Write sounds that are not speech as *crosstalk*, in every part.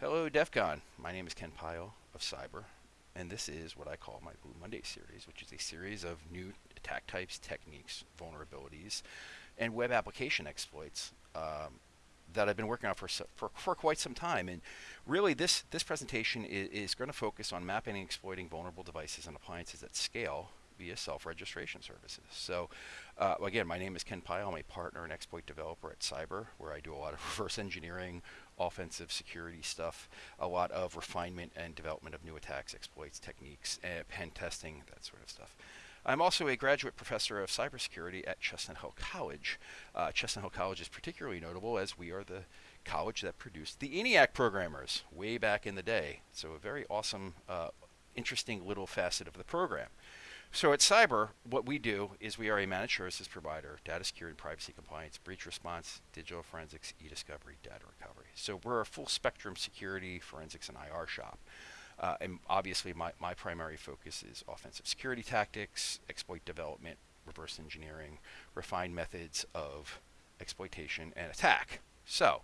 Hello, DEF CON. My name is Ken Pyle of Cyber, and this is what I call my Blue Monday series, which is a series of new attack types, techniques, vulnerabilities, and web application exploits um, that I've been working on for, for, for quite some time. And really, this, this presentation is, is going to focus on mapping and exploiting vulnerable devices and appliances at scale via self-registration services. So uh, again, my name is Ken Pyle. I'm a partner and exploit developer at Cyber, where I do a lot of *laughs* reverse engineering, offensive security stuff, a lot of refinement and development of new attacks, exploits, techniques, uh, pen testing, that sort of stuff. I'm also a graduate professor of cybersecurity at Chestnut Hill College. Uh, Chestnut Hill College is particularly notable as we are the college that produced the ENIAC programmers way back in the day. So a very awesome, uh, interesting little facet of the program. So at Cyber, what we do is we are a managed services provider, data security privacy compliance, breach response, digital forensics, e-discovery, data recovery. So we're a full spectrum security, forensics, and IR shop. Uh, and obviously my, my primary focus is offensive security tactics, exploit development, reverse engineering, refined methods of exploitation and attack. So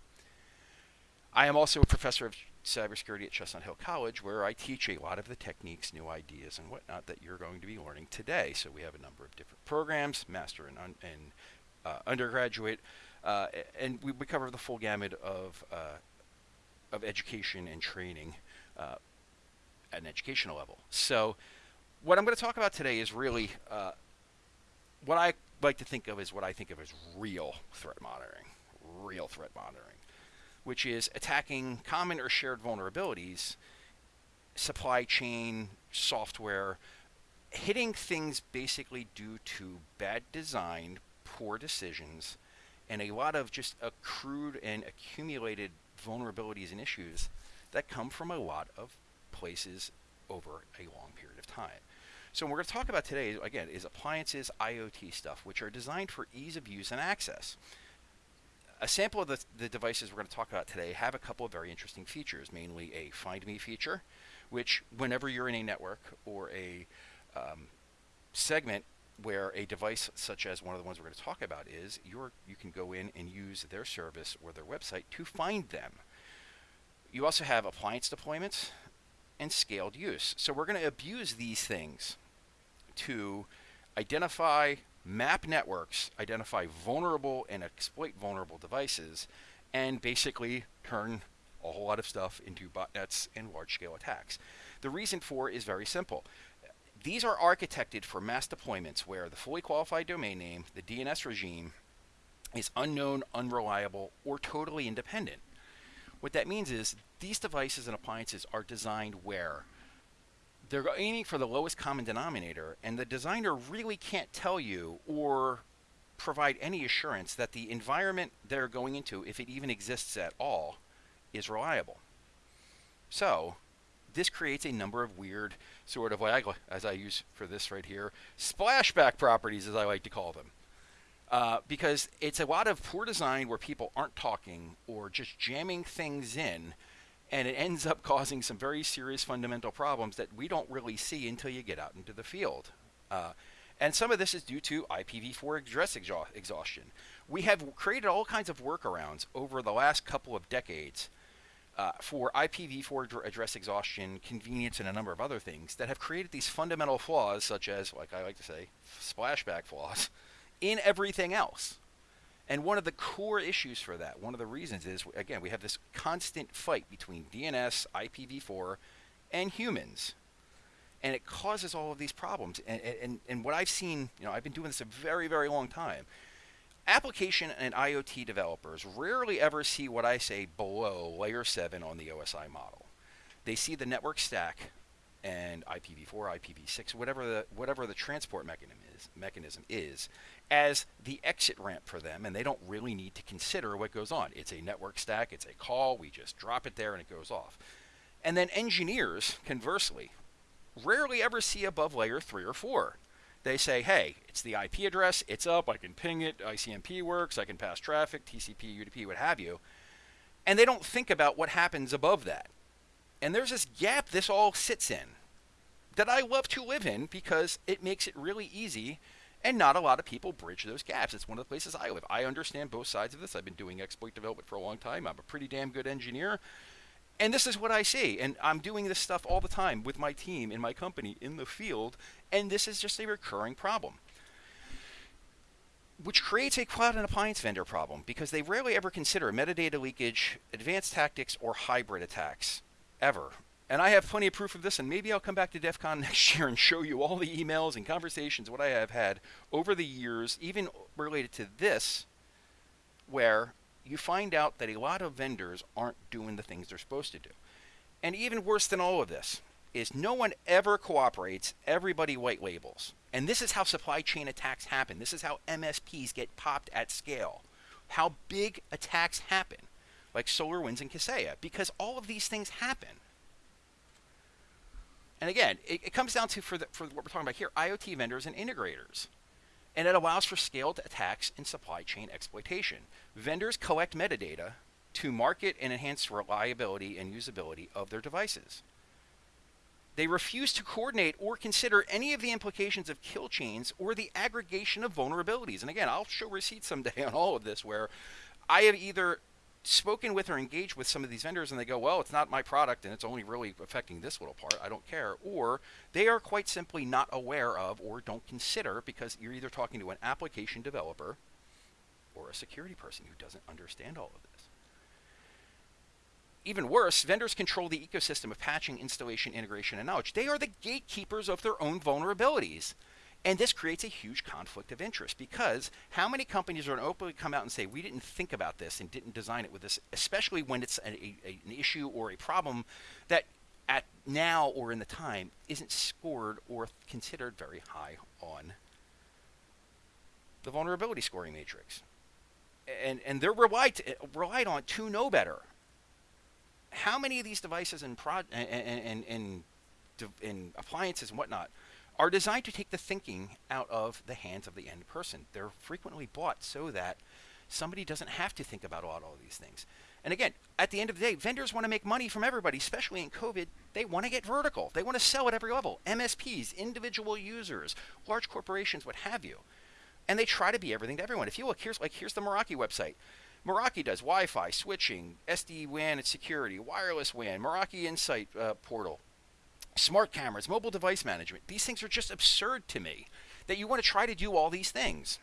I am also a professor of cybersecurity at Chestnut Hill College, where I teach a lot of the techniques, new ideas, and whatnot that you're going to be learning today. So we have a number of different programs, master and, un and uh, undergraduate, uh, and we, we, cover the full gamut of uh, of education and training uh, at an educational level. So what I'm going to talk about today is really uh, what I like to think of as what I think of as real threat monitoring, real threat monitoring which is attacking common or shared vulnerabilities, supply chain, software, hitting things basically due to bad design, poor decisions, and a lot of just accrued and accumulated vulnerabilities and issues that come from a lot of places over a long period of time. So what we're going to talk about today, again, is appliances, IoT stuff, which are designed for ease of use and access a sample of the, the devices we're going to talk about today have a couple of very interesting features, mainly a Find Me feature, which whenever you're in a network or a um, segment where a device such as one of the ones we're going to talk about is, you you can go in and use their service or their website to find them. You also have appliance deployments and scaled use. So we're going to abuse these things to identify map networks, identify vulnerable and exploit vulnerable devices, and basically turn a whole lot of stuff into botnets and large-scale attacks. The reason for is very simple. These are architected for mass deployments where the fully qualified domain name, the DNS regime, is unknown, unreliable, or totally independent. What that means is these devices and appliances are designed where they're aiming for the lowest common denominator, and the designer really can't tell you or provide any assurance that the environment they're going into, if it even exists at all, is reliable. So, this creates a number of weird, sort of like, as I use for this right here, splashback properties, as I like to call them. Uh, because it's a lot of poor design where people aren't talking or just jamming things in and it ends up causing some very serious fundamental problems that we don't really see until you get out into the field. Uh, and some of this is due to IPv4 address exhaustion. We have created all kinds of workarounds over the last couple of decades uh, for IPv4 address exhaustion, convenience, and a number of other things that have created these fundamental flaws, such as, like I like to say, splashback flaws, in everything else. And one of the core issues for that, one of the reasons is, again, we have this constant fight between DNS, IPv4, and humans. And it causes all of these problems. And, and, and what I've seen, you know, I've been doing this a very, very long time. Application and IoT developers rarely ever see what I say below layer 7 on the OSI model. They see the network stack and IPv4, IPv6, whatever the whatever the transport mechanism is, mechanism is, as the exit ramp for them, and they don't really need to consider what goes on. It's a network stack, it's a call, we just drop it there and it goes off. And then engineers, conversely, rarely ever see above layer three or four. They say, hey, it's the IP address, it's up, I can ping it, ICMP works, I can pass traffic, TCP, UDP, what have you. And they don't think about what happens above that. And there's this gap this all sits in that I love to live in because it makes it really easy and not a lot of people bridge those gaps. It's one of the places I live. I understand both sides of this. I've been doing exploit development for a long time. I'm a pretty damn good engineer. And this is what I see. And I'm doing this stuff all the time with my team in my company in the field. And this is just a recurring problem. Which creates a cloud and appliance vendor problem because they rarely ever consider metadata leakage, advanced tactics, or hybrid attacks. Ever. And I have plenty of proof of this, and maybe I'll come back to DEF CON *laughs* next year and show you all the emails and conversations what I have had over the years, even related to this, where you find out that a lot of vendors aren't doing the things they're supposed to do. And even worse than all of this is no one ever cooperates, everybody white labels. And this is how supply chain attacks happen. This is how MSPs get popped at scale. How big attacks happen, like SolarWinds and Kaseya, because all of these things happen. And again, it, it comes down to, for, the, for what we're talking about here, IoT vendors and integrators and it allows for scaled attacks and supply chain exploitation. Vendors collect metadata to market and enhance reliability and usability of their devices. They refuse to coordinate or consider any of the implications of kill chains or the aggregation of vulnerabilities. And again, I'll show receipts someday *laughs* on all of this where I have either spoken with or engaged with some of these vendors and they go, well, it's not my product and it's only really affecting this little part. I don't care. Or they are quite simply not aware of or don't consider because you're either talking to an application developer or a security person who doesn't understand all of this. Even worse, vendors control the ecosystem of patching, installation, integration, and knowledge. They are the gatekeepers of their own vulnerabilities. And this creates a huge conflict of interest because how many companies are going to openly come out and say, we didn't think about this and didn't design it with this, especially when it's a, a, an issue or a problem that at now or in the time isn't scored or considered very high on the vulnerability scoring matrix. And, and they're relied, relied on to know better. How many of these devices and, pro, and, and, and, and appliances and whatnot are designed to take the thinking out of the hands of the end person. They're frequently bought so that somebody doesn't have to think about all, all these things. And again, at the end of the day, vendors want to make money from everybody, especially in COVID. They want to get vertical. They want to sell at every level. MSPs, individual users, large corporations, what have you. And they try to be everything to everyone. If you look, here's like here's the Meraki website. Meraki does Wi-Fi, switching, SD-WAN and security, wireless WAN, Meraki Insight uh, portal, smart cameras, mobile device management. These things are just absurd to me that you want to try to do all these things.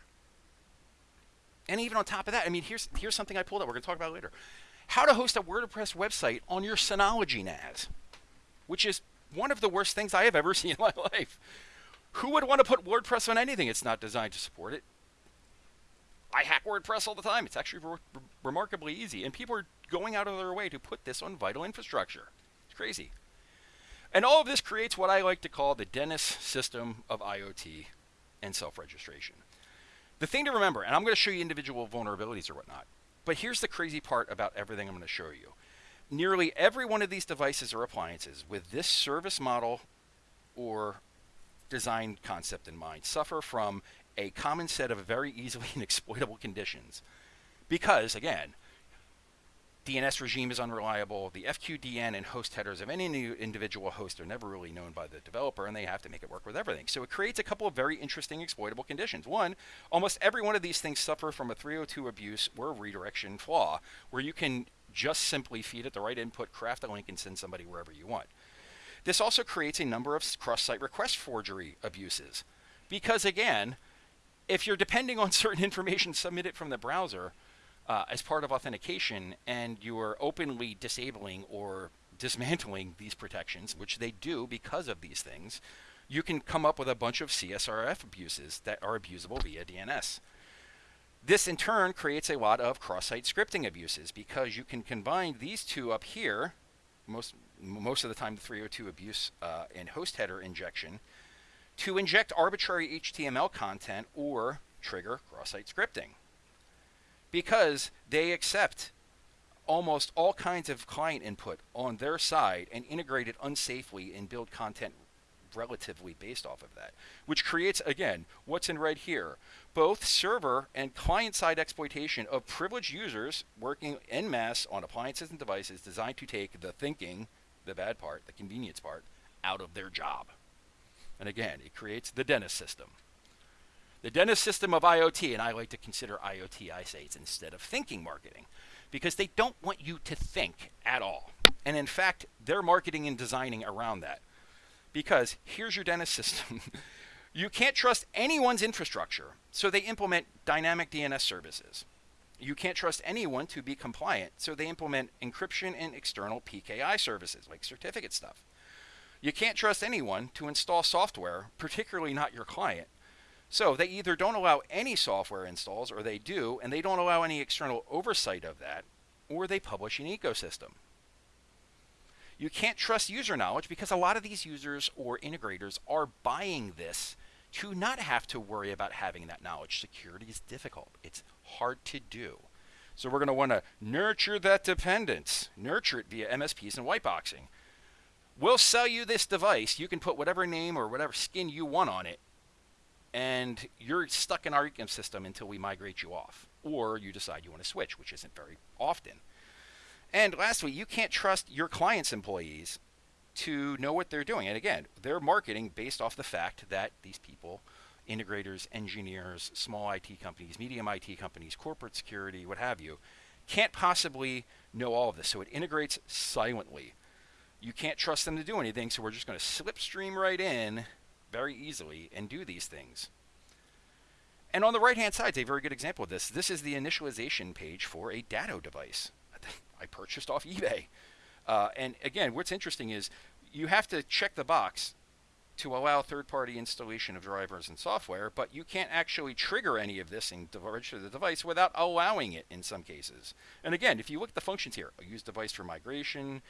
And even on top of that, I mean, here's here's something I pulled up. We're going to talk about later. How to host a WordPress website on your Synology NAS, which is one of the worst things I have ever *laughs* seen in my life. Who would want to put WordPress on anything it's not designed to support it? I hack WordPress all the time. It's actually re remarkably easy, and people are going out of their way to put this on vital infrastructure. It's crazy. And all of this creates what I like to call the Dennis system of IoT and self-registration. The thing to remember, and I'm going to show you individual vulnerabilities or whatnot, but here's the crazy part about everything I'm going to show you. Nearly every one of these devices or appliances with this service model or design concept in mind suffer from a common set of very easily *laughs* exploitable conditions. Because, again, DNS regime is unreliable. The FQDN and host headers of any new individual host are never really known by the developer, and they have to make it work with everything. So it creates a couple of very interesting exploitable conditions. One, almost every one of these things suffer from a 302 abuse or redirection flaw, where you can just simply feed it the right input, craft a link, and send somebody wherever you want. This also creates a number of cross-site request forgery abuses. Because again, if you're depending on certain *laughs* information submitted from the browser, uh, as part of authentication and you are openly disabling or dismantling these protections, which they do because of these things, you can come up with a bunch of CSRF abuses that are abusable via DNS. This in turn creates a lot of cross-site scripting abuses because you can combine these two up here, most, most of the time the 302 abuse uh, and host header injection, to inject arbitrary HTML content or trigger cross-site scripting because they accept almost all kinds of client input on their side and integrate it unsafely and build content relatively based off of that, which creates, again, what's in red here, both server and client-side exploitation of privileged users working en masse on appliances and devices designed to take the thinking, the bad part, the convenience part, out of their job. And again, it creates the Dennis system. The Dennis system of IoT, and I like to consider IoT, I say it's instead of thinking marketing, because they don't want you to think at all. And in fact, they're marketing and designing around that. Because here's your dentist system. *laughs* you can't trust anyone's infrastructure, so they implement dynamic DNS services. You can't trust anyone to be compliant, so they implement encryption and external PKI services, like certificate stuff. You can't trust anyone to install software, particularly not your client. So they either don't allow any software installs, or they do, and they don't allow any external oversight of that, or they publish an ecosystem. You can't trust user knowledge because a lot of these users or integrators are buying this to not have to worry about having that knowledge. Security is difficult. It's hard to do. So we're going to want to nurture that dependence, nurture it via MSPs and whiteboxing. We'll sell you this device. You can put whatever name or whatever skin you want on it, and you're stuck in our ecosystem until we migrate you off, or you decide you want to switch, which isn't very often. And lastly, you can't trust your client's employees to know what they're doing. And again, they're marketing based off the fact that these people, integrators, engineers, small IT companies, medium IT companies, corporate security, what have you, can't possibly know all of this. So it integrates silently. You can't trust them to do anything, so we're just going to slipstream right in very easily and do these things. And on the right hand side is a very good example of this. This is the initialization page for a Datto device. *laughs* I purchased off eBay. Uh, and again, what's interesting is you have to check the box to allow third-party installation of drivers and software, but you can't actually trigger any of this and register the device without allowing it in some cases. And again, if you look at the functions here, use device for migration,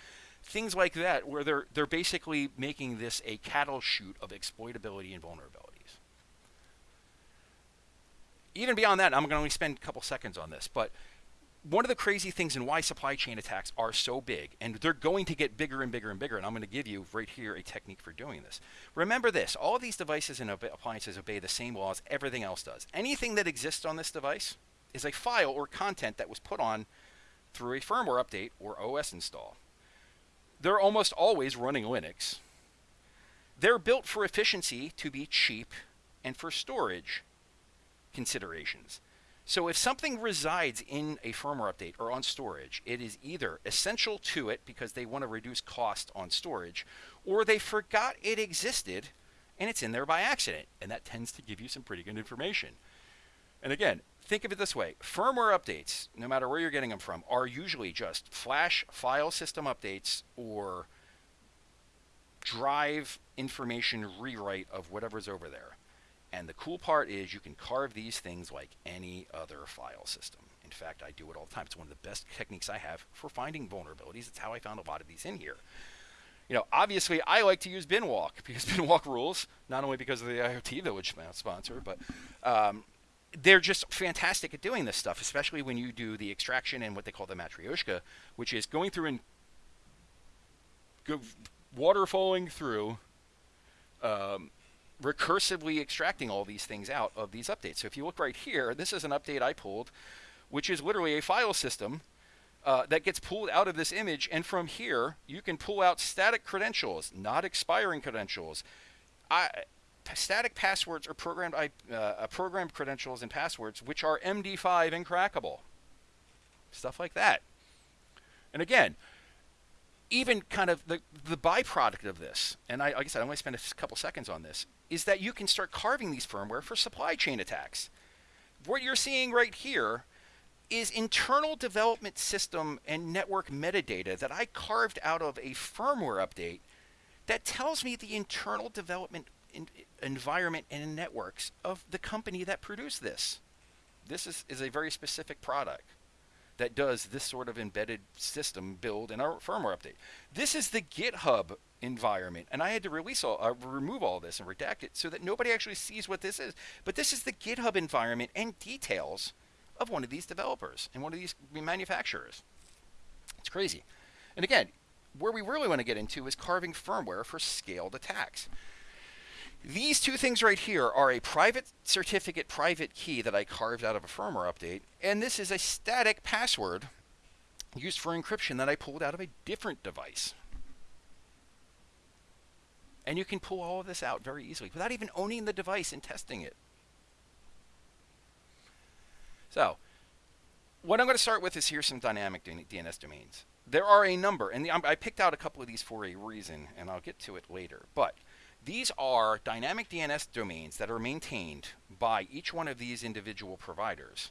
things like that, where they're they're basically making this a cattle chute of exploitability and vulnerabilities. Even beyond that, I'm going to only spend a couple seconds on this, but one of the crazy things and why supply chain attacks are so big, and they're going to get bigger and bigger and bigger, and I'm going to give you right here a technique for doing this. Remember this, all these devices and appliances obey the same laws everything else does. Anything that exists on this device is a file or content that was put on through a firmware update or OS install. They're almost always running Linux. They're built for efficiency to be cheap and for storage considerations. So if something resides in a firmware update or on storage, it is either essential to it because they want to reduce cost on storage, or they forgot it existed and it's in there by accident. And that tends to give you some pretty good information. And again, think of it this way. Firmware updates, no matter where you're getting them from, are usually just flash file system updates or drive information rewrite of whatever's over there. And the cool part is you can carve these things like any other file system. In fact, I do it all the time. It's one of the best techniques I have for finding vulnerabilities. It's how I found a lot of these in here. You know, obviously, I like to use Binwalk *laughs* because Binwalk rules, not only because of the IoT Village sponsor, but um, they're just fantastic at doing this stuff, especially when you do the extraction and what they call the matryoshka, which is going through and go, waterfalling through um, recursively extracting all these things out of these updates. So if you look right here, this is an update I pulled, which is literally a file system uh, that gets pulled out of this image. And from here, you can pull out static credentials, not expiring credentials. I, static passwords are programmed, uh, programmed credentials and passwords, which are MD5 and crackable. Stuff like that. And again, even kind of the, the byproduct of this, and I, like I said, I only spend a couple seconds on this, is that you can start carving these firmware for supply chain attacks. What you're seeing right here is internal development system and network metadata that I carved out of a firmware update that tells me the internal development in, environment and networks of the company that produced this. This is, is a very specific product that does this sort of embedded system build in our firmware update. This is the GitHub environment, and I had to release all, uh, remove all this and redact it so that nobody actually sees what this is. But this is the GitHub environment and details of one of these developers and one of these manufacturers. It's crazy. And again, where we really want to get into is carving firmware for scaled attacks. These two things right here are a private certificate private key that I carved out of a firmware update, and this is a static password used for encryption that I pulled out of a different device. And you can pull all of this out very easily without even owning the device and testing it. So, what I'm going to start with is here's some dynamic DNS domains. there are a number, and the, I picked out a couple of these for a reason, and I'll get to it later. But these are dynamic DNS domains that are maintained by each one of these individual providers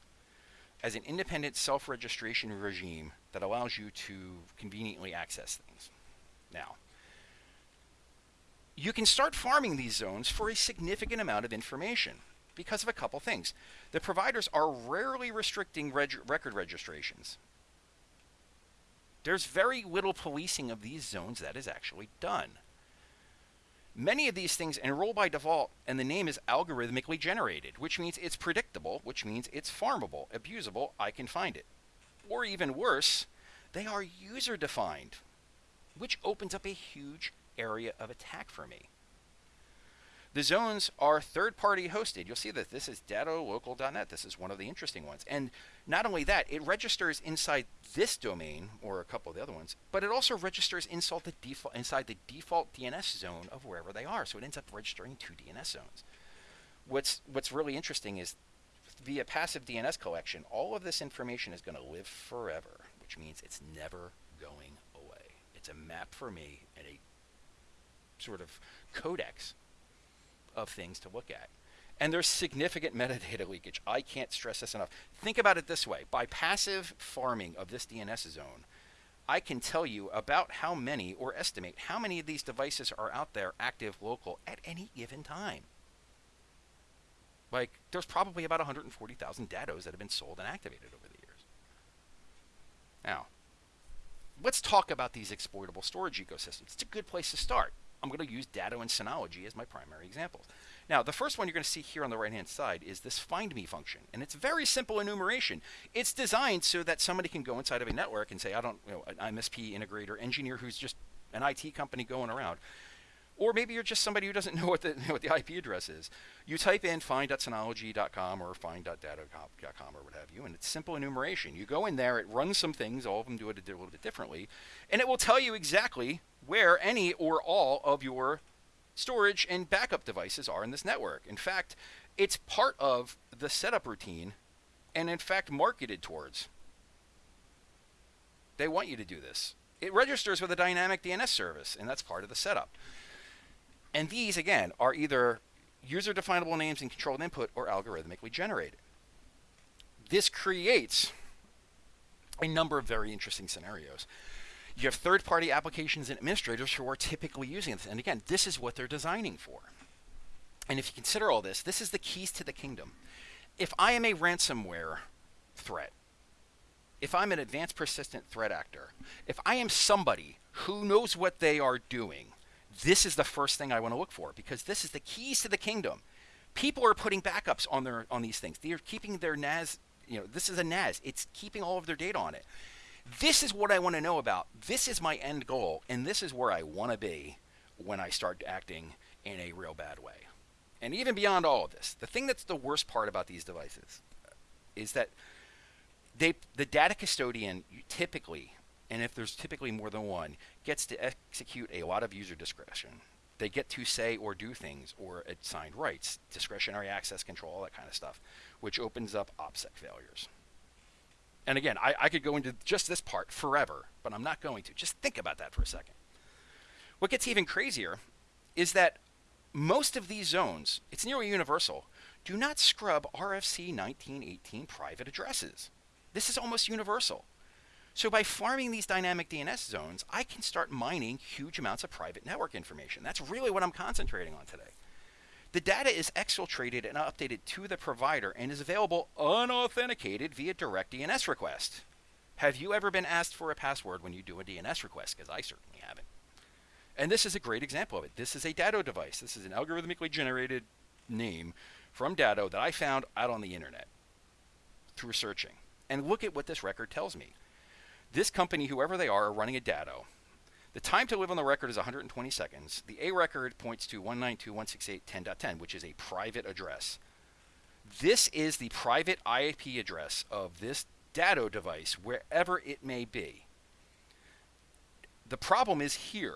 as an independent self-registration regime that allows you to conveniently access things. Now, you can start farming these zones for a significant amount of information because of a couple things. The providers are rarely restricting reg record registrations. There's very little policing of these zones that is actually done. Many of these things enroll by default, and the name is algorithmically generated, which means it's predictable, which means it's farmable, abusable, I can find it. Or even worse, they are user defined, which opens up a huge area of attack for me. The zones are third party hosted. You'll see that this is datalocal.net. This is one of the interesting ones. And not only that, it registers inside this domain or a couple of the other ones, but it also registers inside the default, inside the default DNS zone of wherever they are. So it ends up registering two DNS zones. What's, what's really interesting is via passive DNS collection, all of this information is going to live forever, which means it's never going away. It's a map for me and a sort of codex of things to look at. And there's significant *laughs* metadata leakage. I can't stress this enough. Think about it this way. By passive farming of this DNS zone, I can tell you about how many or estimate how many of these devices are out there active local at any given time. Like, there's probably about 140,000 datos that have been sold and activated over the years. Now, let's talk about these exploitable storage ecosystems. It's a good place to start. I'm going to use Datto and Synology as my primary examples. Now, the first one you're going to see here on the right-hand side is this find me function, and it's very simple enumeration. It's designed so that somebody can go inside of a network and say, I don't, you know, an MSP integrator engineer who's just an IT company going around. Or maybe you're just somebody who doesn't *laughs* know what the, what the IP address is. You type in find.synology.com or find.datto.com or what have you, and it's simple enumeration. You go in there, it runs some things, all of them do it a little bit differently, and it will tell you exactly where any or all of your storage and backup devices are in this network. In fact, it's part of the setup routine and in fact marketed towards. They want you to do this. It registers with a dynamic DNS service, and that's part of the setup. And these, again, are either user definable names and controlled input or algorithmically generated. This creates a number of very interesting scenarios. You have third party applications and administrators who are typically using this. And again, this is what they're designing for. And if you consider all this, this is the keys to the kingdom. If I am a ransomware threat, if I'm an advanced persistent threat actor, if I am somebody who knows what they are doing, this is the first thing I want to look for because this is the keys to the kingdom. People are putting backups on their on these things. They're keeping their NAS, you know, this is a NAS. It's keeping all of their data on it. This is what I want to know about. This is my end goal, and this is where I want to be when I start acting in a real bad way. And even beyond all of this, the thing that's the worst part about these devices is that they the data custodian typically and if there's typically more than one, gets to execute a lot of user discretion. They get to say or do things or assign rights, discretionary access control, all that kind of stuff, which opens up OPSEC failures. And again, I, I could go into just this part forever, but I'm not going to. Just think about that for a second. What gets even crazier is that most of these zones, it's nearly universal, do not scrub RFC 1918 private addresses. This is almost universal. So by farming these dynamic DNS zones, I can start mining huge amounts of private network information. That's really what I'm concentrating on today. The data is exfiltrated and updated to the provider and is available unauthenticated via direct DNS request. Have you ever been asked for a password when you do a DNS request? Because I certainly haven't. And this is a great example of it. This is a Datto device. This is an algorithmically generated name from Datto that I found out on the internet through searching. And look at what this record tells me. This company, whoever they are, are running a Datto. The time to live on the record is 120 seconds. The A record points to 192.168.10.10, which is a private address. This is the private IP address of this Datto device, wherever it may be. The problem is here.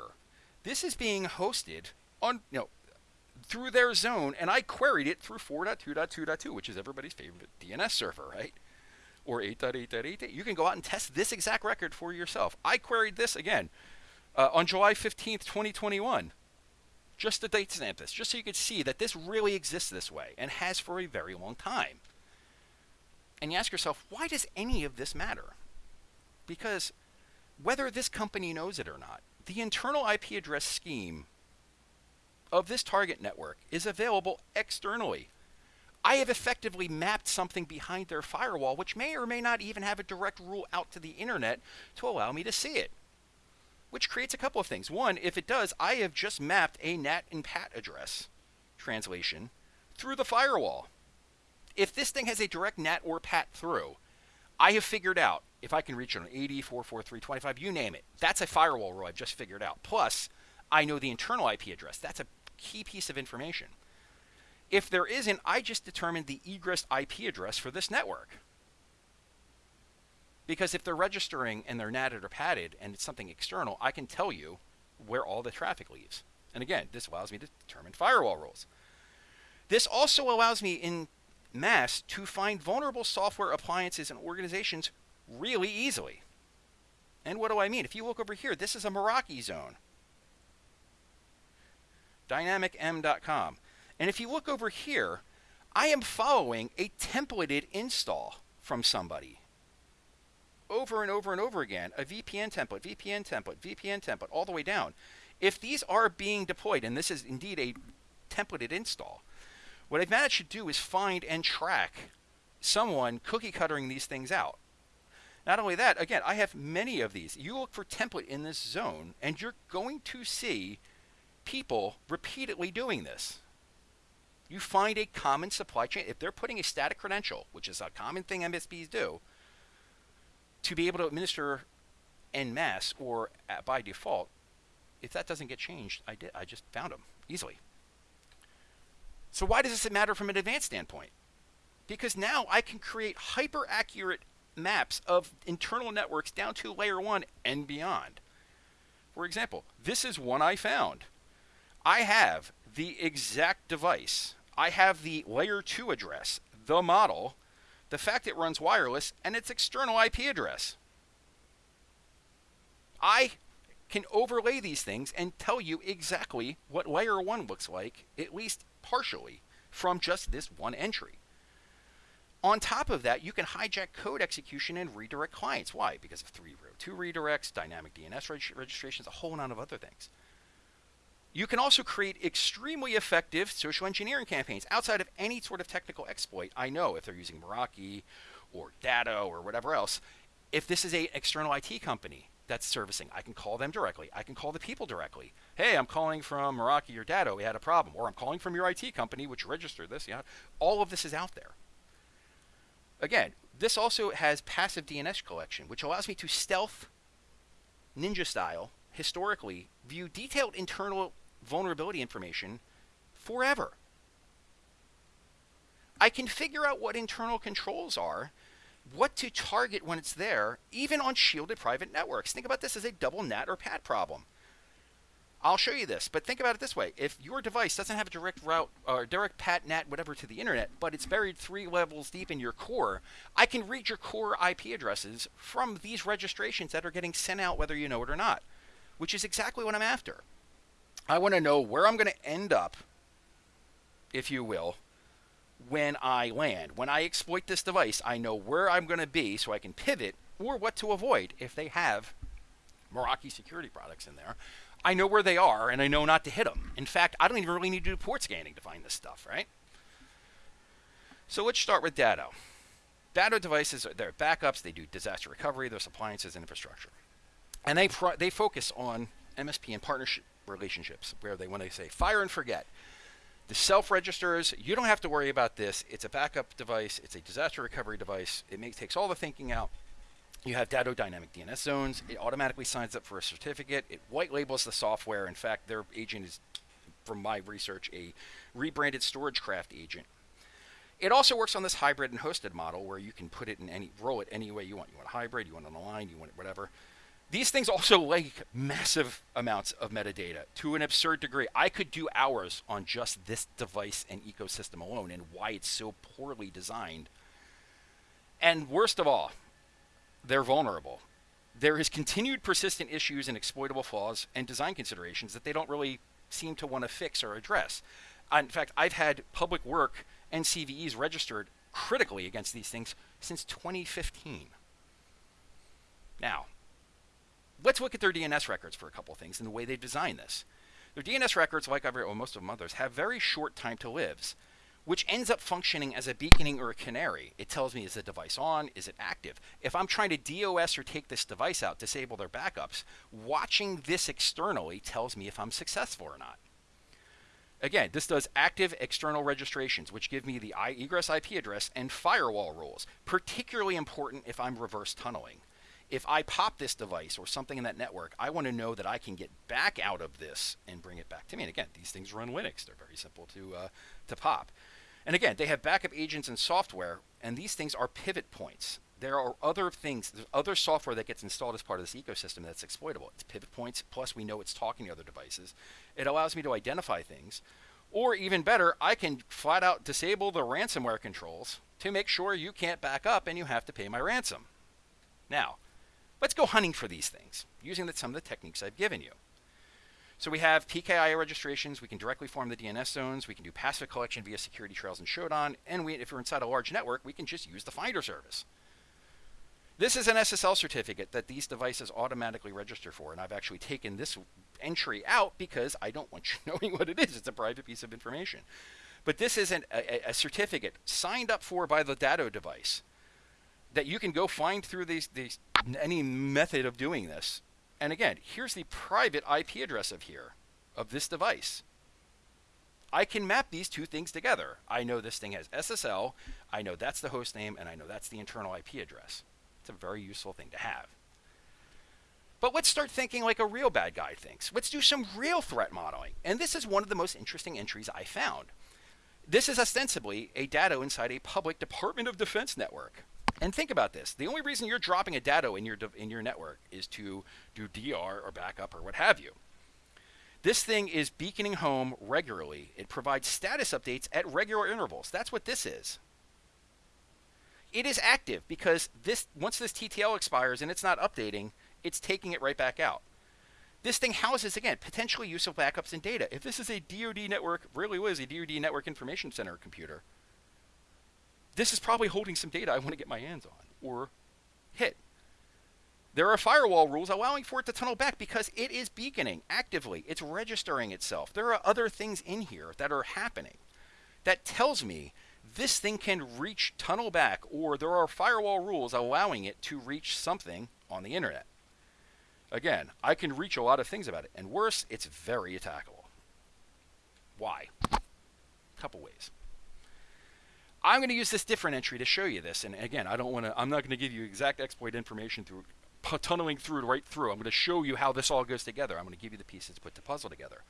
This is being hosted on, you know, through their zone, and I queried it through 4.2.2.2, which is everybody's favorite DNS server, right? Or 8.8.8. You can go out and test this exact record for yourself. I queried this again uh, on July 15th, 2021, just to date stamp this, just so you could see that this really exists this way and has for a very long time. And you ask yourself, why does any of this matter? Because whether this company knows it or not, the internal IP address scheme of this target network is available externally. I have effectively mapped something behind their firewall, which may or may not even have a direct rule out to the internet to allow me to see it. Which creates a couple of things. One, if it does, I have just mapped a NAT and PAT address translation through the firewall. If this thing has a direct NAT or PAT through, I have figured out if I can reach it on 80, 443, you name it. That's a firewall rule I've just figured out. Plus, I know the internal IP address. That's a key piece of information. If there isn't, I just determined the egress IP address for this network. Because if they're registering and they're natted or padded and it's something external, I can tell you where all the traffic leaves. And again, this allows me to determine firewall rules. This also allows me in mass to find vulnerable software appliances and organizations really easily. And what do I mean? If you look over here, this is a Meraki zone. DynamicM.com. And if you look over here, I am following a templated install from somebody over and over and over again a VPN template, VPN template, VPN template, all the way down. If these are being deployed, and this is indeed a templated install, what I've managed to do is find and track someone cookie cuttering these things out. Not only that, again, I have many of these. You look for template in this zone, and you're going to see people repeatedly doing this. You find a common supply chain. If they're putting a static credential, which is a common thing MSPs do, to be able to administer en masse or by default, if that doesn't get changed, I did. I just found them easily. So why does this matter from an advanced standpoint? Because now I can create hyper accurate maps of internal networks down to layer one and beyond. For example, this is one I found. I have the exact device. I have the layer 2 address, the model, the fact it runs wireless, and its external IP address. I can overlay these things and tell you exactly what layer 1 looks like, at least partially, from just this one entry. On top of that, you can hijack code execution and redirect clients. Why? Because of 3 row 2 redirects, dynamic DNS reg registrations, a whole lot of other things. You can also create extremely effective social engineering campaigns outside of any sort of technical exploit. I know if they're using Meraki or Datto or whatever else, if this is a external IT company that's servicing, I can call them directly. I can call the people directly. Hey, I'm calling from Meraki or Datto. We had a problem. Or I'm calling from your IT company, which registered this. Yeah, all of this is out there. Again, this also has passive DNS collection, which allows me to stealth, ninja style, historically, view detailed internal vulnerability information forever. I can figure out what internal controls are, what to target when it's there, even on shielded private networks. Think about this as a double NAT or PAT problem. I'll show you this, but think about it this way. If your device doesn't have a direct route or direct PAT, NAT, whatever to the internet, but it's buried three levels deep in your core, I can read your core IP addresses from these registrations that are getting sent out whether you know it or not, which is exactly what I'm after. I want to know where I'm going to end up, if you will, when I land. When I exploit this device, I know where I'm going to be so I can pivot or what to avoid if they have Meraki security products in there. I know where they are and I know not to hit them. In fact, I don't even really need to do port scanning to find this stuff, right? So let's start with Datto. Datto devices, they're backups, they do disaster recovery, there's appliances and infrastructure. And they, they focus on MSP and partnership relationships where they when they say fire and forget. The self registers, you don't have to worry about this. It's a backup device, it's a disaster recovery device. It makes, takes all the thinking out. You have Datto Dynamic DNS zones. It automatically signs up for a certificate. It white labels the software. In fact, their agent is, from my research, a rebranded StorageCraft agent. It also works on this hybrid and hosted model where you can put it in any, roll it any way you want. You want a hybrid, you want it on the line, you want it whatever. These things also like massive amounts of metadata to an absurd degree. I could do hours on just this device and ecosystem alone and why it's so poorly designed. And worst of all, they're vulnerable. There is continued persistent issues and exploitable flaws and design considerations that they don't really seem to want to fix or address. Uh, in fact, I've had public work and CVEs registered critically against these things since 2015. Now, let's look at their DNS records for a couple things and the way they design this. Their DNS records, like every, well, most of them others, have very short time to lives, which ends up functioning as a beaconing or a canary. It tells me is the device on, is it active? If I'm trying to DOS or take this device out, disable their backups, watching this externally tells me if I'm successful or not. Again, this does active external registrations, which give me the egress IP address and firewall rules, particularly important if I'm reverse tunneling. If I pop this device or something in that network, I want to know that I can get back out of this and bring it back to me. And again, these things run Linux. They're very simple to, uh, to pop. And again, they have backup agents and software, and these things are pivot points. There are other things, there's other software that gets installed as part of this ecosystem that's exploitable. It's pivot points, plus we know it's talking to other devices. It allows me to identify things. Or even better, I can flat out disable the ransomware controls to make sure you can't back up and you have to pay my ransom. Now, let's go hunting for these things using the, some of the techniques I've given you. So we have PKI registrations. We can directly form the DNS zones. We can do passive collection via security trails and Shodan. And we, if we're inside a large network, we can just use the Finder service. This is an SSL certificate that these devices automatically register for. And I've actually taken this entry out because I don't want you *laughs* knowing what it is. It's a private piece of information. But this is an, a, a certificate signed up for by the Datto device that you can go find through these, these any method of doing this and again, here's the private IP address of here, of this device. I can map these two things together. I know this thing has SSL, I know that's the host name, and I know that's the internal IP address. It's a very useful thing to have. But let's start thinking like a real bad guy thinks. Let's do some real threat modeling. And this is one of the most interesting entries I found. This is ostensibly a data inside a public Department of Defense network. And think about this: the only reason you're dropping a dado in your in your network is to do DR or backup or what have you. This thing is beaconing home regularly. It provides status updates at regular intervals. That's what this is. It is active because this once this TTL expires and it's not updating, it's taking it right back out. This thing houses, again, potentially useful backups and data. If this is a DoD network, really was a DoD network information center computer, this is probably holding some data I want to get my hands on or hit. There are firewall rules allowing for it to tunnel back because it is beaconing actively. It's registering itself. There are other things in here that are happening that tells me this thing can reach tunnel back or there are firewall rules allowing it to reach something on the internet. Again, I can reach a lot of things about it. And worse, it's very attackable. Why? A couple ways. I'm going to use this different entry to show you this. And again, I don't want to, I'm not going to give you exact exploit information through tunneling through right through. I'm going to show you how this all goes together. I'm going to give you the pieces to put the puzzle together.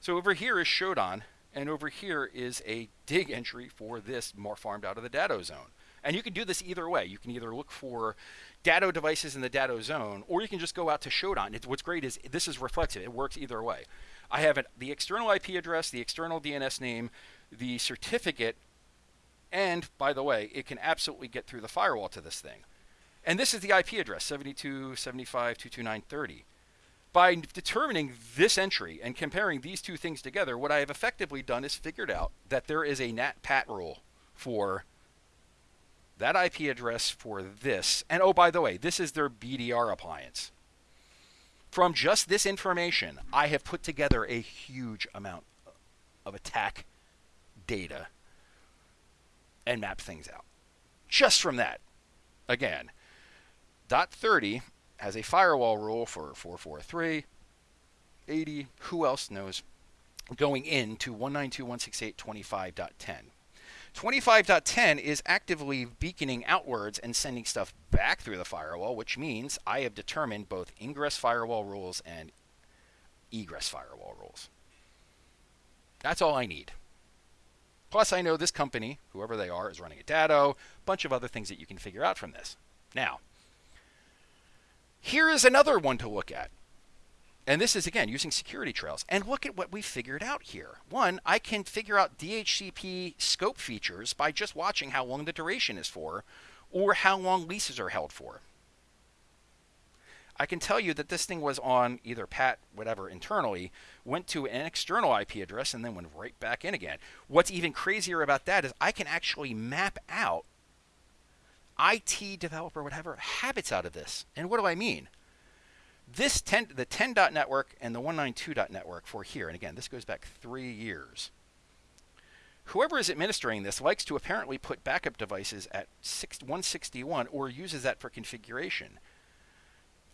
So over here is Shodan, and over here is a dig entry for this more farmed out of the Datto zone. And you can do this either way. You can either look for Datto devices in the Datto zone, or you can just go out to Shodan. It, what's great is this is reflexive. It works either way. I have it, the external IP address, the external DNS name, the certificate and by the way, it can absolutely get through the firewall to this thing. And this is the IP address, 72.75.229.30. By determining this entry and comparing these two things together, what I have effectively done is figured out that there is a NAT-PAT rule for that IP address for this. And oh, by the way, this is their BDR appliance. From just this information, I have put together a huge amount of attack data and map things out. Just from that. Again, dot 30 has a firewall rule for 443, 80, who else knows, going into 192.168.25.10. 25.10 is actively beaconing outwards and sending stuff back through the firewall, which means I have determined both ingress firewall rules and egress firewall rules. That's all I need. Plus, I know this company, whoever they are, is running a Datto, a bunch of other things that you can figure out from this. Now, here is another one to look at. And this is, again, using security trails. And look at what we figured out here. One, I can figure out DHCP scope features by just watching how long the duration is for, or how long leases are held for. I can tell you that this thing was on either PAT, whatever, internally, went to an external IP address, and then went right back in again. What's even crazier about that is I can actually map out IT developer, whatever, habits out of this. And what do I mean? This 10, the 10 dot network and the 192 dot network for here, and again, this goes back three years. Whoever is administering this likes to apparently put backup devices at 161 or uses that for configuration.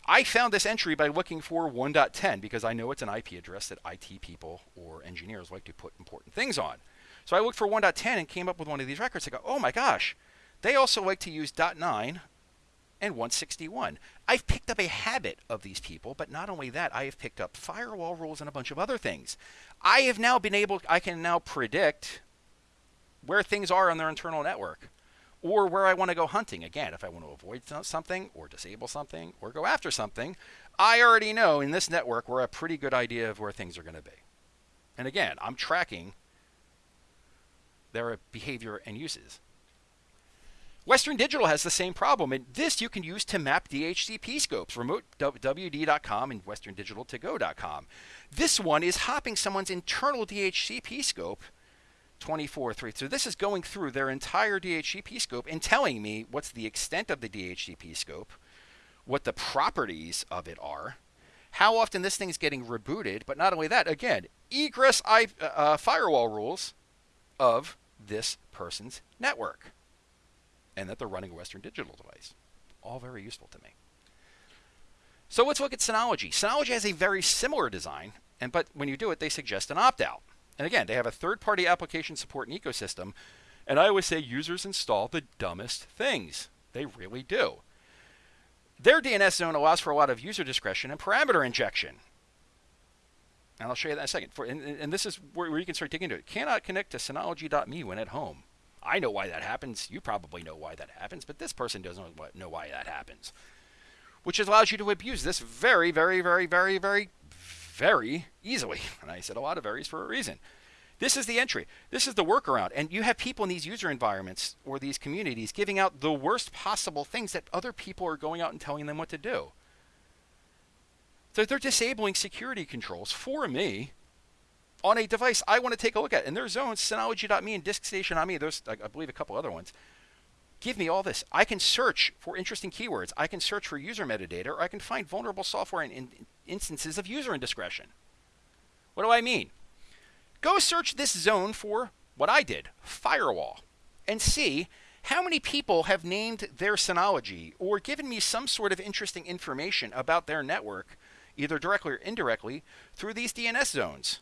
I found this entry by looking for 1.10 because I know it's an IP address that IT people or engineers like to put important things on. So I looked for 1.10 and came up with one of these records. I go, oh my gosh, they also like to use .9 and 161. I've picked up a habit of these people, but not only that, I have picked up firewall rules and a bunch of other things. I have now been able, I can now predict where things are on their internal network or where I want to go hunting. Again, if I want to avoid something or disable something or go after something, I already know in this network we're a pretty good idea of where things are going to be. And again, I'm tracking their behavior and uses. Western Digital has the same problem, and this you can use to map DHCP scopes, remotewd.com and westerndigitaltogo.com. This one is hopping someone's internal DHCP scope 24 3. So this is going through their entire DHCP scope and telling me what's the extent of the DHCP scope, what the properties of it are, how often this thing is getting rebooted, but not only that, again, egress I, uh, uh, firewall rules of this person's network, and that they're running a Western Digital device. All very useful to me. So let's look at Synology. Synology has a very similar design, and but when you do it, they suggest an opt-out. And again, they have a third party application support and ecosystem. And I always say users install the dumbest things. They really do. Their DNS zone allows for a lot of user discretion and parameter injection. And I'll show you that in a second. For, and, and this is where, where, you can start digging into it. Cannot connect to Synology.me when at home. I know why that happens. You probably know why that happens, but this person doesn't know why that happens. Which allows you to abuse this very, very, very, very, very very easily. And I said a lot of varies for a reason. This is the entry. This is the workaround. And you have people in these user environments or these communities giving out the worst possible things that other people are going out and telling them what to do. So they're disabling security controls for me on a device I want to take a look at. And there's zones, Synology.me and DiskStation.me. There's, I believe, a couple other ones. Give me all this. I can search for interesting keywords. I can search for user metadata, or I can find vulnerable software and, and instances of user indiscretion. What do I mean? Go search this zone for what I did, firewall, and see how many people have named their Synology or given me some sort of interesting information about their network, either directly or indirectly, through these DNS zones.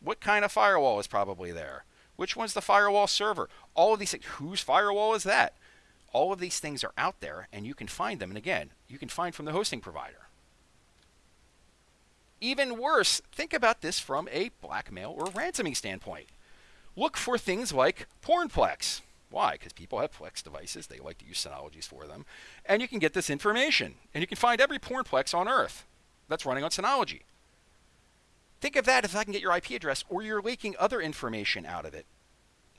What kind of firewall is probably there? Which one's the firewall server? All of these things. Whose firewall is that? All of these things are out there, and you can find them. And again, you can find from the hosting provider. Even worse, think about this from a blackmail or ransoming standpoint. Look for things like Pornplex. Why? Because people have Plex devices. They like to use Synologies for them. And you can get this information. And you can find every Pornplex on Earth that's running on Synology. Think of that if I can get your IP address or you're leaking other information out of it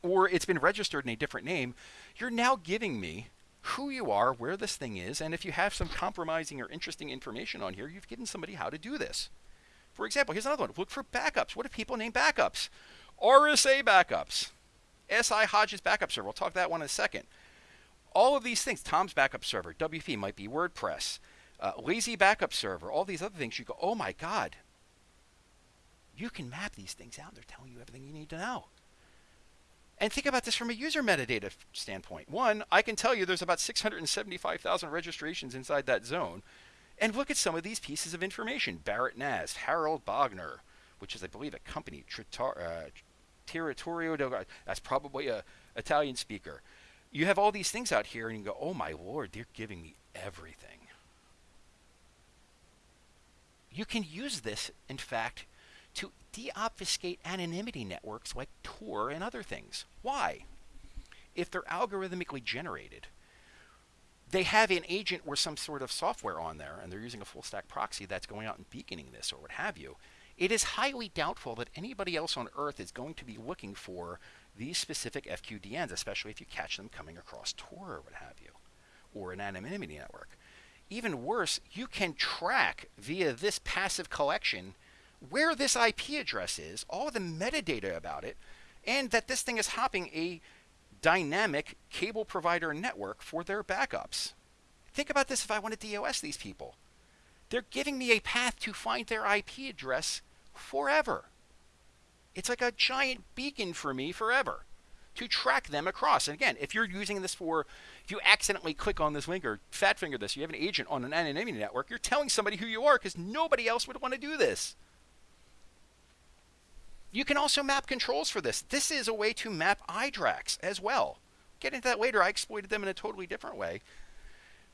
or it's been registered in a different name. You're now giving me who you are, where this thing is, and if you have some compromising or interesting information on here, you've given somebody how to do this. For example, here's another one. Look for backups. What do people name backups? RSA backups. SI Hodges backup server. We'll talk that one in a second. All of these things, Tom's backup server, WP might be WordPress, uh, lazy backup server, all these other things, you go, oh my God. You can map these things out. They're telling you everything you need to know. And think about this from a user metadata standpoint. One, I can tell you there's about 675,000 registrations inside that zone. And look at some of these pieces of information. Barrett Nast, Harold Bogner, which is, I believe, a company, Tritar, uh, Territorio del... That's probably a Italian speaker. You have all these things out here, and you go, oh my lord, they're giving me everything. You can use this, in fact, deobfuscate anonymity networks like Tor and other things. Why? If they're algorithmically generated, they have an agent or some sort of software on there, and they're using a full stack proxy that's going out and beaconing this or what have you. It is highly doubtful that anybody else on Earth is going to be looking for these specific FQDNs, especially if you catch them coming across Tor or what have you, or an anonymity network. Even worse, you can track via this passive collection where this IP address is, all the metadata about it, and that this thing is hopping a dynamic cable provider network for their backups. Think about this if I want to DOS these people. They're giving me a path to find their IP address forever. It's like a giant beacon for me forever to track them across. And again, if you're using this for, if you accidentally click on this link or fat finger this, you have an agent on an anonymity network, you're telling somebody who you are because nobody else would want to do this. You can also map controls for this. This is a way to map iDRACs as well. Get into that later. I exploited them in a totally different way.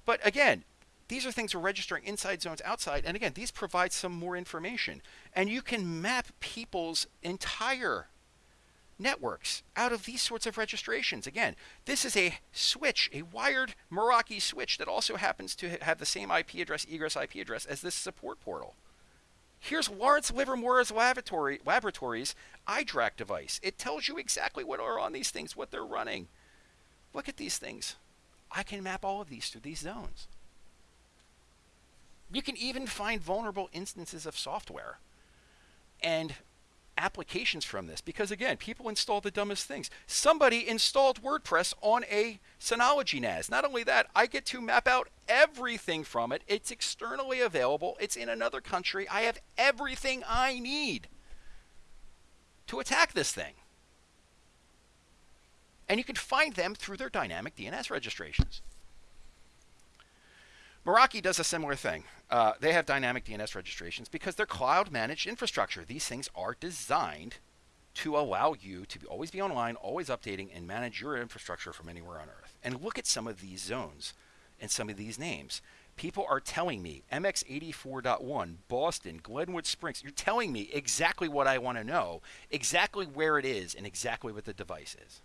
But again, these are things we're registering inside zones, outside. And again, these provide some more information. And you can map people's entire networks out of these sorts of registrations. Again, this is a switch, a wired Meraki switch that also happens to have the same IP address, egress IP address as this support portal. Here's Lawrence Livermore's laboratory, laboratories iDRAC device. It tells you exactly what are on these things, what they're running. Look at these things. I can map all of these through these zones. You can even find vulnerable instances of software and applications from this because again, people install the dumbest things. Somebody installed WordPress on a Synology NAS. Not only that, I get to map out everything from it. It's externally available. It's in another country. I have everything I need to attack this thing. And you can find them through their dynamic DNS registrations. Meraki does a similar thing. Uh, they have dynamic DNS registrations because they're cloud managed infrastructure. These things are designed to allow you to be, always be online, always updating, and manage your infrastructure from anywhere on Earth. And look at some of these zones and some of these names. People are telling me MX84.1, Boston, Glenwood Springs. You're telling me exactly what I want to know, exactly where it is, and exactly what the device is.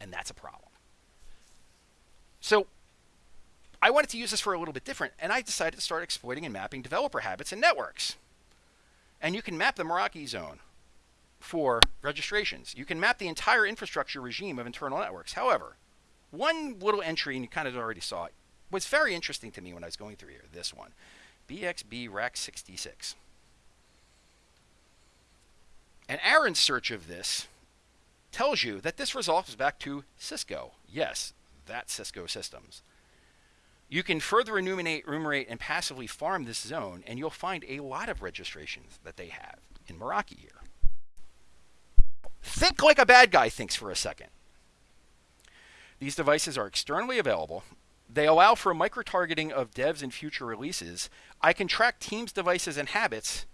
And that's a problem. So I wanted to use this for a little bit different, and I decided to start exploiting and mapping developer habits and networks. And you can map the Meraki zone for registrations. You can map the entire infrastructure regime of internal networks. However, one little entry, and you kind of already saw it, was very interesting to me when I was going through here, this one. BXB Rack 66. And Aaron's search of this tells you that this resolves back to Cisco. Yes, that Cisco systems. You can further enumerate, enumerate and passively farm this zone, and you'll find a lot of registrations that they have in Meraki here. Think like a bad guy thinks for a second. These devices are externally available. They allow for micro-targeting of devs and future releases. I can track teams, devices, and habits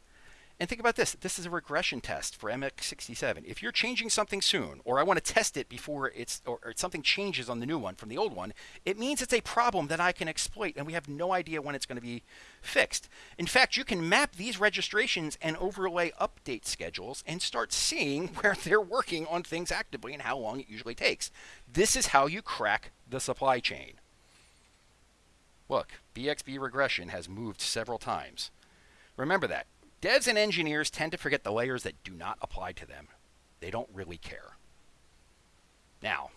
and think about this. This is a regression test for MX67. If you're changing something soon, or I want to test it before it's, or, or, something changes on the new one from the old one, it means it's a problem that I can exploit, and we have no idea when it's going to be fixed. In fact, you can map these registrations and overlay update schedules and start seeing *laughs* where they're working on things actively and how long it usually takes. This is how you crack the supply chain. Look, BXB regression has moved several times. Remember that. Devs and engineers tend to forget the layers that do not apply to them. They don't really care. Now,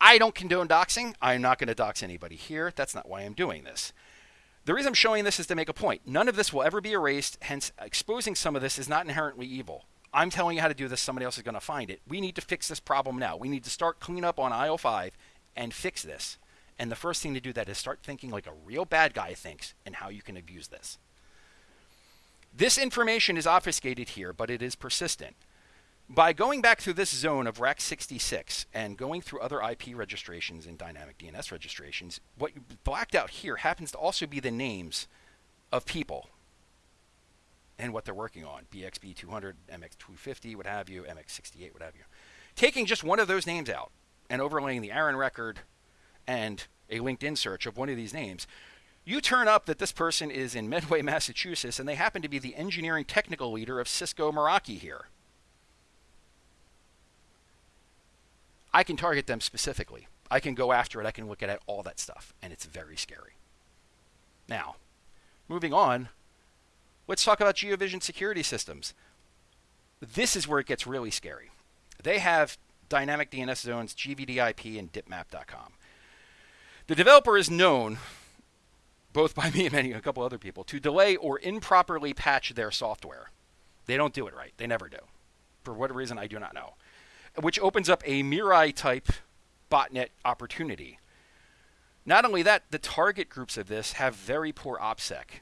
I don't condone doxing. I'm not going to dox anybody here. That's not why I'm doing this. The reason I'm showing this is to make a point. None of this will ever be erased, hence exposing some of this is not inherently evil. I'm telling you how to do this, somebody else is going to find it. We need to fix this problem now. We need to start clean up on IO5 and fix this. And the first thing to do that is start thinking like a real bad guy thinks and how you can abuse this. This information is obfuscated here, but it is persistent. By going back through this zone of Rack 66 and going through other IP registrations and dynamic DNS registrations, what you blacked out here happens to also be the names of people and what they're working on. BXB 200, MX 250, what have you, MX 68, what have you. Taking just one of those names out and overlaying the Aaron record and a LinkedIn search of one of these names you turn up that this person is in Medway, *laughs* Massachusetts, and they happen to be the engineering technical leader of Cisco Meraki here. I can target them specifically. I can go after it. I can look at all that stuff, and it's very scary. Now, moving on, let's talk about GeoVision security systems. This is where it gets really scary. They have dynamic DNS zones, GVDIP, and dipmap.com. The developer is known, both by *laughs* me and many a couple other people, to delay or improperly patch their software. They don't do it right. They never do. For what reason, I do not know. Which opens up a Mirai type botnet opportunity. Not only that, the target groups of this have very poor OPSEC.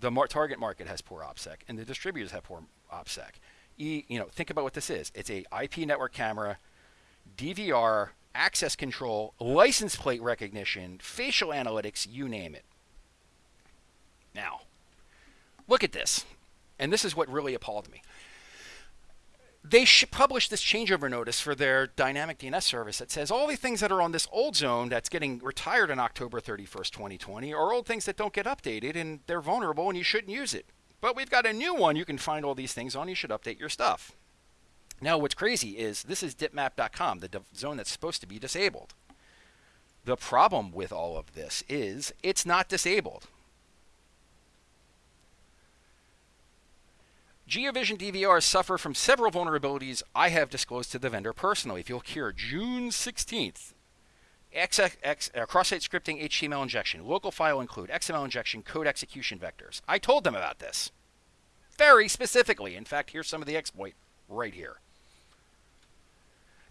The mar- target market has poor OPSEC, and the distributors have poor OPSEC. E, you know, think about what this is. It's a IP network camera, DVR, access control, license plate recognition, facial analytics, you name it. Now, look at this. And this is what really appalled me they should publish this changeover notice for their dynamic DNS service that says all the things that are on this old zone that's getting retired on October 31st, 2020 are old things that don't get updated and they're vulnerable and you shouldn't use it. But we've got a new one you can find all these things on. You should update your stuff. Now, what's crazy is this is dipmap.com, the zone that's supposed to be disabled. The problem with all of this is it's not disabled. GeoVision DVRs suffer from several vulnerabilities I have disclosed to the vendor personally. If you'll hear, June 16th, XX, uh, cross-site scripting HTML injection, local file include, XML injection, code execution vectors. I told them about this very specifically. In fact, here's some of the exploit right here.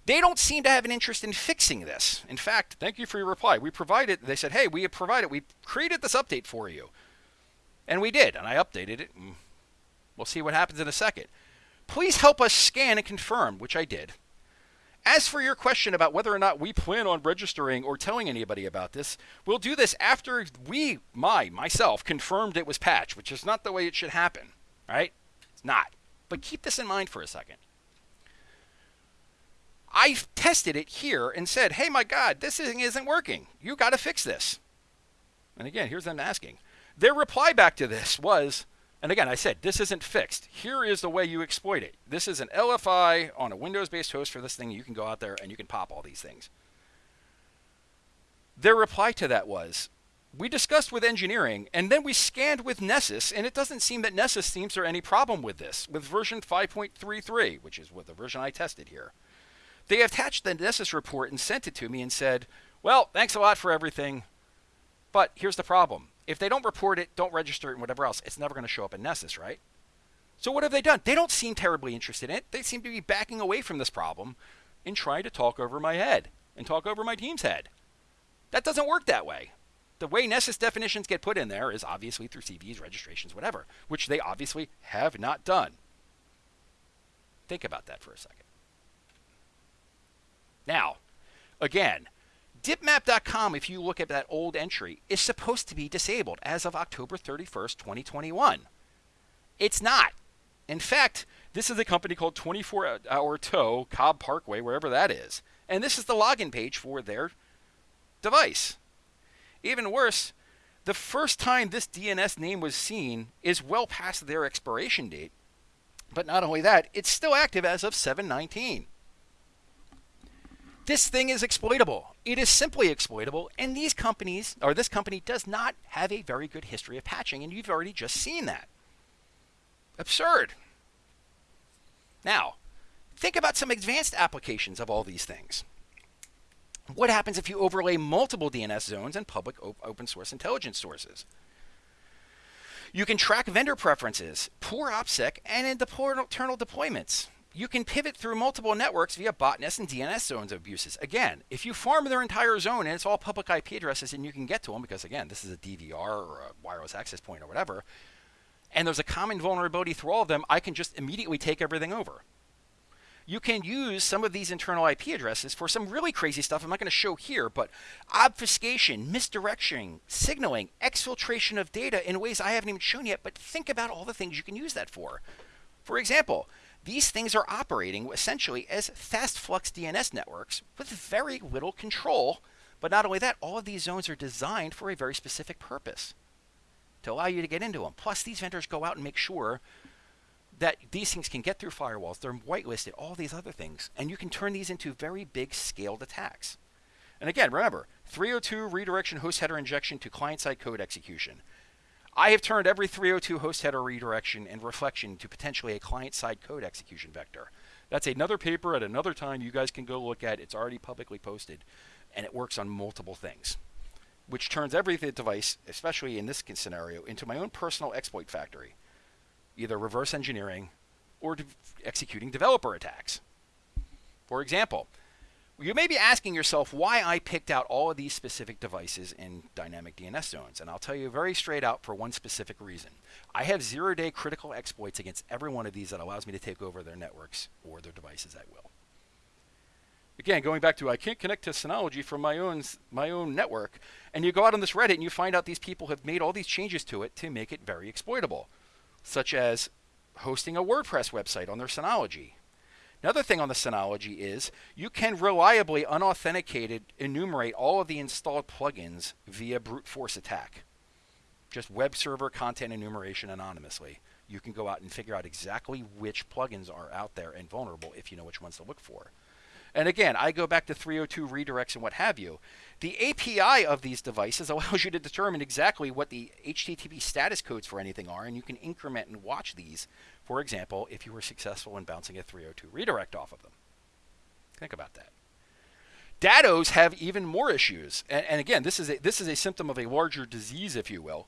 They don't seem to have an interest in fixing this. In fact, thank you for your reply. We provided, they said, hey, we have provided, we created this update for you. And we did, and I updated it. We'll see what happens in a second. Please help us scan and confirm, which I did. As for your question about whether or not we plan on registering or telling anybody about this, we'll do this after we, my, myself, confirmed it was patched, which is not the way it should happen, right? It's not. But keep this in mind for a second. I tested it here and said, hey, my God, this thing isn't working. You got to fix this. And again, here's them asking. Their reply back to this was, and again, I said, this isn't fixed. Here is the way you exploit it. This is an LFI on a Windows-based host for this thing. You can go out there and you can pop all these things. Their reply to that was, we discussed with engineering, and then we scanned with Nessus, and it doesn't seem that Nessus seems there any problem with this, with version 5.33, which is what the version I tested here. They attached the Nessus report and sent it to me and said, well, thanks a lot for everything, but here's the problem if they don't report it, don't register it, and whatever else, it's never going to show up in Nessus, right? So what have they done? They don't seem terribly interested in it. They seem to be backing away from this problem and trying to talk over my head and talk over my team's head. That doesn't work that way. The way Nessus definitions get put in there is obviously through CVEs, registrations, whatever, which they obviously have not done. Think about that for a second. Now, again, Dipmap.com, if you look at that old entry, is supposed to be disabled as of October 31st, 2021. It's not. In fact, this is a company called 24 Hour Tow, Cobb Parkway, wherever that is. And this is the login page for their device. Even worse, the first time this DNS name was seen is well past their expiration date. But not only that, it's still active as of 719. This thing is exploitable. It is simply exploitable, and these companies, or this company, does not have a very good history of patching, and you've already just seen that. Absurd. Now, think about some advanced applications of all these things. What happens if you overlay multiple DNS zones and public open source intelligence sources? You can track vendor preferences, poor OPSEC, and internal deployments you can pivot through multiple networks via botnets and DNS zones abuses. Again, if you farm their entire zone and it's all public IP addresses and you can get to them because, again, this is a DVR or a wireless access point or whatever, and there's a common vulnerability through all of them, I can just immediately take everything over. You can use some of these internal IP addresses for some really crazy stuff I'm not going to show here, but obfuscation, misdirection, signaling, exfiltration of data in ways I haven't even shown yet, but think about all the things you can use that for. For example, these things are operating essentially as fast flux DNS networks with very little control. But not only that, all of these zones are designed for a very specific purpose to allow you to get into them. Plus, these vendors go out and make sure that these things can get through firewalls. They're whitelisted, all these other things. And you can turn these into very big scaled attacks. And again, remember 302 redirection host header injection to client side code execution. I have turned every 302 host header redirection and reflection to potentially a client-side code execution vector. That's another paper at another time you guys can go look at. It's already publicly posted, and it works on multiple things, which turns every device, especially in this scenario, into my own personal exploit factory, either reverse engineering or de executing developer attacks. For example, you may be asking yourself why I picked out all of these specific devices in dynamic DNS zones, and I'll tell you very straight out for one specific reason. I have zero-day critical exploits against every one of these that allows me to take over their networks or their devices at will. Again, going back to I can't connect to Synology from my own my own network, and you go out on this Reddit and you find out these people have made all these changes to it to make it very exploitable, such as hosting a WordPress website on their Synology, Another thing on the Synology is you can reliably, unauthenticated, enumerate all of the installed plugins via brute force attack. Just web server content enumeration anonymously. You can go out and figure out exactly which plugins are out there and vulnerable if you know which ones to look for. And again, I go back to 302 redirects and what have you. The API of these devices *laughs* allows you to determine exactly what the HTTP status codes for anything are, and you can increment and watch these for example, if you were successful in bouncing a 302 redirect off of them. Think about that. Dados have even more issues. And, and, again, this is, a, this is a symptom of a larger disease, if you will.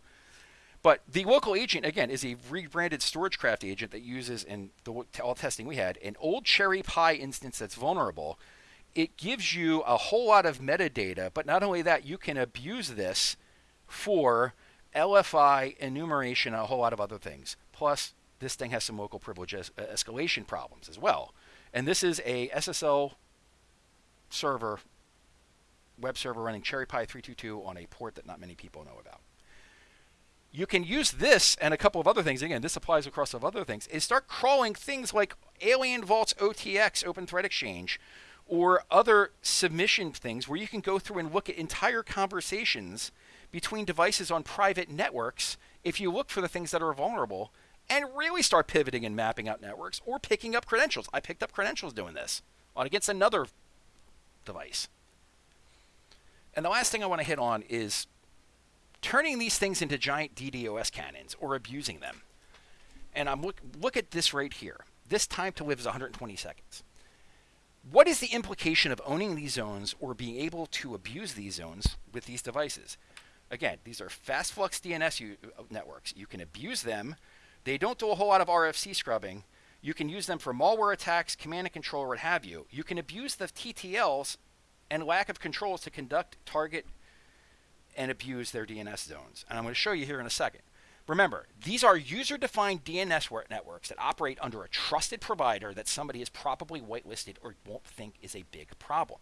But the local agent, again, is a rebranded StorageCraft agent that uses, in the all testing we had, an old Cherry Pie instance that's vulnerable. It gives you a whole lot of metadata, but not only that, you can abuse this for LFI enumeration and a whole lot of other things. Plus, this thing has some local privilege es uh, escalation problems as well. And this is a SSL server, web server running Cherry Pie 322 on a port that not many people know about. You can use this and a couple of other things. Again, this applies across of other things. Is start crawling things like Alien Vault's OTX, Open Threat Exchange, or other submission things where you can go through and look at entire conversations between devices on private networks if you look for the things that are vulnerable and really start pivoting and mapping out networks or picking up credentials. I picked up credentials doing this on against another device. And the last thing I want to hit on is turning these things into giant DDoS cannons or abusing them. And I'm look look at this right here. This time to live is 120 seconds. What is the implication of owning these zones or being able to abuse these zones with these devices? Again, these are fast flux DNS uh, networks. You can abuse them they don't do a whole lot of RFC scrubbing. You can use them for malware attacks, command and control, or what have you. You can abuse the TTLs and lack of controls to conduct, target, and abuse their DNS zones. And I'm going to show you here in a second. Remember, these are user-defined DNS networks that operate under a trusted provider that somebody is probably whitelisted or won't think is a big problem.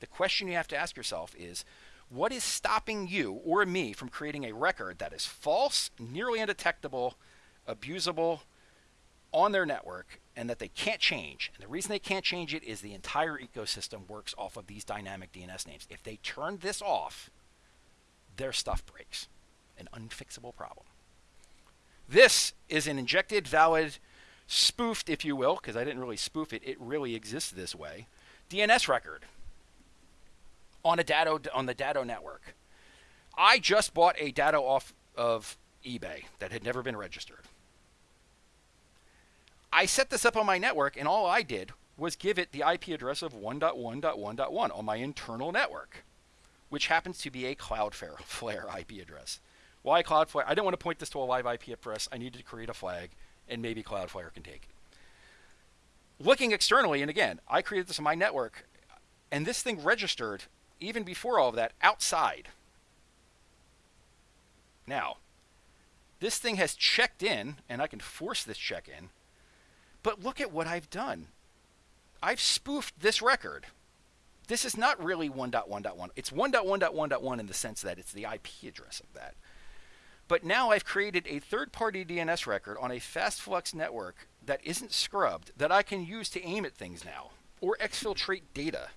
The question you have to ask yourself is, what is stopping you or me from creating a record that is false, nearly undetectable, abusable on their network and that they can't change. And the reason they can't change it is the entire ecosystem works off of these dynamic DNS names. If they turn this off, their stuff breaks. An unfixable problem. This is an injected, valid, spoofed, if you will, because I didn't really spoof it. It really exists this way. DNS record on a Dado on the Dado network. I just bought a Dado off of eBay that had never been registered. I set this up on my network, and all I did was give it the IP address of 1.1.1.1 on my internal network, which happens to be a Cloudflare Flare IP address. Why Cloudflare? I didn't want to point this to a live IP address. I needed to create a flag, and maybe Cloudflare can take it. Looking externally, and again, I created this on my network, and this thing registered even before all of that outside. Now, this thing has checked in, and I can force this check in but look at what I've done. I've spoofed this record. This is not really 1.1.1. It's 1.1.1.1 in the sense that it's the IP address of that. But now I've created a third-party DNS record on a fast flux network that isn't scrubbed that I can use to aim at things now, or exfiltrate data,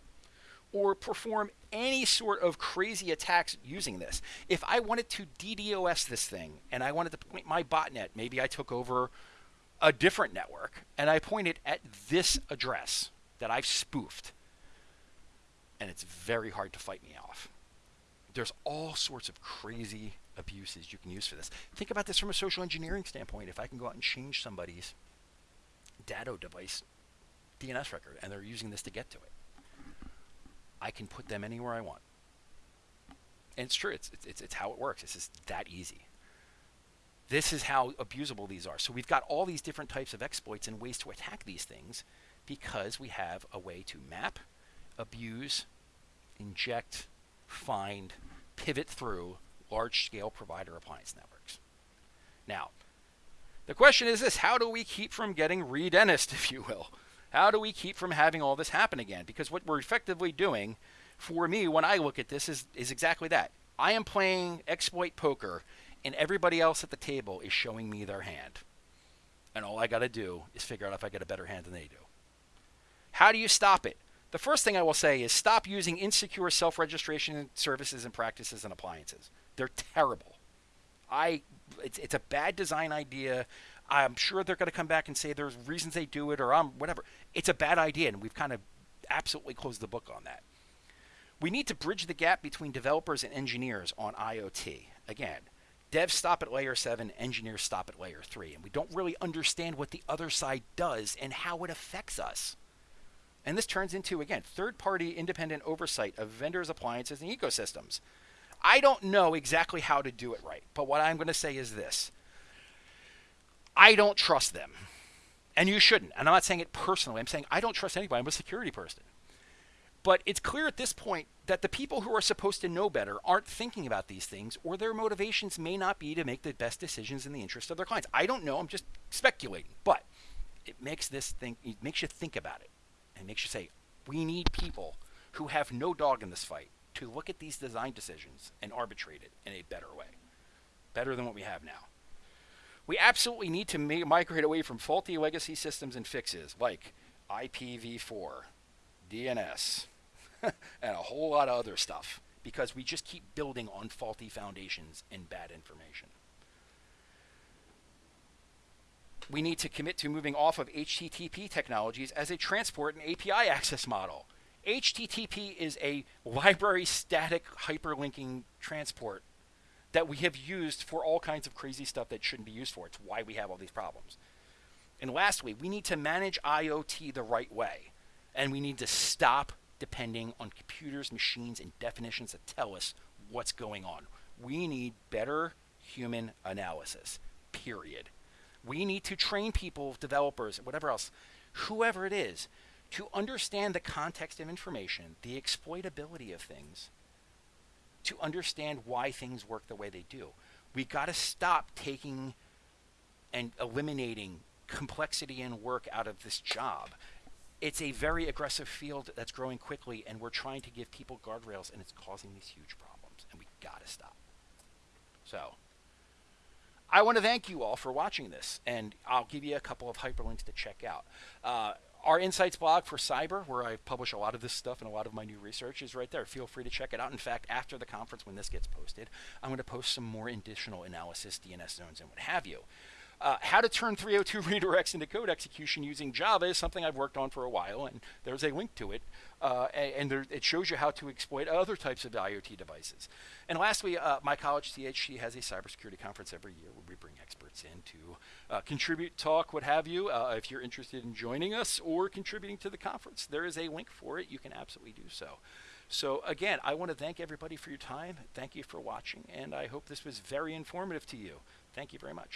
or perform any sort of crazy attacks using this. If I wanted to DDoS this thing and I wanted to point my botnet, maybe I took over a different network and I point it at this address that I've spoofed. And it's very hard to fight me off. There's all sorts of crazy abuses you can use for this. Think about this from a social engineering standpoint. If I can go out and change somebody's Dado device DNS record and they're using this to get to it. I can put them anywhere I want. And it's true. It's, it's, it's how it works. It's just that easy. This is how abusable these are. So we've got all these different types of exploits and ways to attack these things because we have a way to map, abuse, inject, find, pivot through large-scale provider appliance networks. Now, the question is this, how do we keep from getting re-Dennised, *laughs* if you will? How do we keep from having all this happen again? Because what we're effectively doing, for me, when I look at this, is, is exactly that. I am playing exploit poker, and everybody else at the table is showing me their hand. And all I got to do is figure out if I get a better hand than they do. How do you stop it? The first thing I will say is stop using insecure self-registration services and practices and appliances. They're terrible. I it's, it's a bad design idea. I'm sure they're going to come back and say there's reasons they do it or um, whatever. It's a bad idea, and we've kind of absolutely closed the book on that. We need to bridge the gap between developers and engineers on IoT. Again, devs stop at layer 7, engineers stop at layer 3, and we don't really understand what the other side does and how it affects us. And this turns into, again, third party independent oversight of vendors' appliances and ecosystems. I don't know exactly how to do it right, but what I'm going to say is this I don't trust them. And you shouldn't. And I'm not saying it personally. I'm saying I don't trust anybody. I'm a security person. But it's clear at this point that the people who are supposed to know better aren't thinking about these things, or their motivations may not be to make the best decisions in the interest of their clients. I don't know. I'm just speculating. But it makes this thing, it makes you think about it. And makes you say, we need people who have no dog in this fight to look at these design decisions and arbitrate it in a better way, better than what we have now. We absolutely need to migrate away from faulty legacy systems and fixes like IPv4, DNS, *laughs* and a whole lot of other stuff because we just keep building on faulty foundations and bad information. We need to commit to moving off of HTTP technologies as a transport and API access model. HTTP is a library static hyperlinking transport that we have used for all kinds of crazy stuff that shouldn't be used for. It's why we have all these problems. And lastly, we need to manage IoT the right way. And we need to stop depending on computers, machines, and definitions that tell us what's going on. We need better human analysis, period. We need to train people, developers, whatever else, whoever it is, to understand the context of information, the exploitability of things, to understand why things work the way they do. We got to stop taking and eliminating complexity and work out of this job. It's a very aggressive field that's growing quickly, and we're trying to give people guardrails, and it's causing these huge problems, and we got to stop. So, I want to thank you all for watching this, and I'll give you a couple of hyperlinks to check out. Uh, our insights blog for cyber, where I publish a lot of this stuff and a lot of my new research, is right there. Feel free to check it out. In fact, after the conference, when this gets posted, I'm going to post some more additional analysis, DNS zones, and what have you. Uh, how to turn 302 *laughs* redirects into code execution using Java is something I've worked on for a while, and there's a link to it. Uh, and there, it shows you how to exploit other types of IoT devices. And lastly, uh, my college, CHC, has a cybersecurity conference every year where we bring experts in to uh, contribute, talk, what have you. Uh, if you're interested in joining us or contributing to the conference, there is a link for it. You can absolutely do so. So again, I want to thank everybody for your time. Thank you for watching, and I hope this was very informative to you. Thank you very much.